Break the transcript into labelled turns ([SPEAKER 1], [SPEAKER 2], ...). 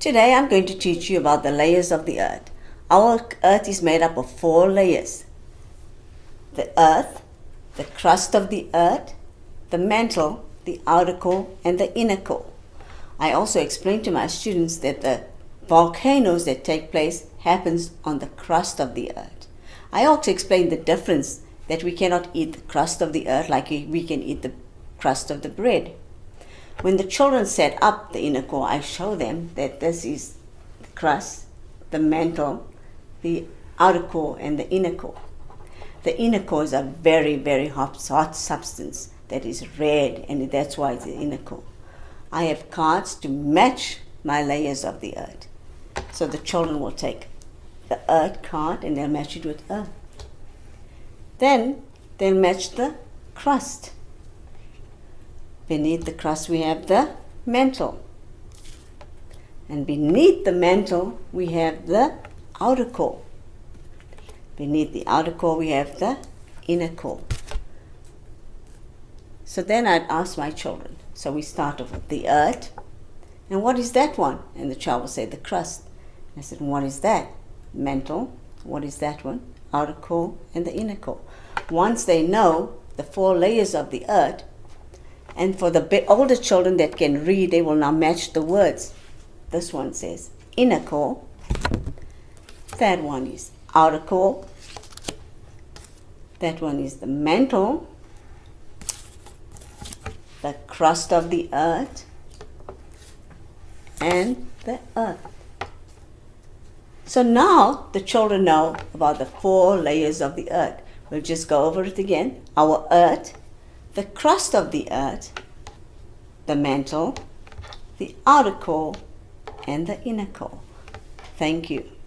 [SPEAKER 1] Today I'm going to teach you about the layers of the earth. Our earth is made up of four layers. The earth, the crust of the earth, the mantle, the outer core, and the inner core. I also explained to my students that the volcanoes that take place happens on the crust of the earth. I also explained the difference that we cannot eat the crust of the earth like we can eat the crust of the bread. When the children set up the inner core, I show them that this is the crust, the mantle, the outer core, and the inner core. The inner core is a very, very hot, hot substance that is red, and that's why it's the inner core. I have cards to match my layers of the earth. So the children will take the earth card and they'll match it with earth. Then they'll match the crust. Beneath the crust we have the mantle. And beneath the mantle we have the outer core. Beneath the outer core we have the inner core. So then I'd ask my children. So we start off with the earth. And what is that one? And the child will say the crust. I said, what is that? Mantle. What is that one? Outer core and the inner core. Once they know the four layers of the earth, and for the older children that can read, they will now match the words. This one says inner core. That one is outer core. That one is the mantle, the crust of the earth, and the earth. So now the children know about the four layers of the earth. We'll just go over it again. Our earth the crust of the earth, the mantle, the outer core, and the inner core. Thank you.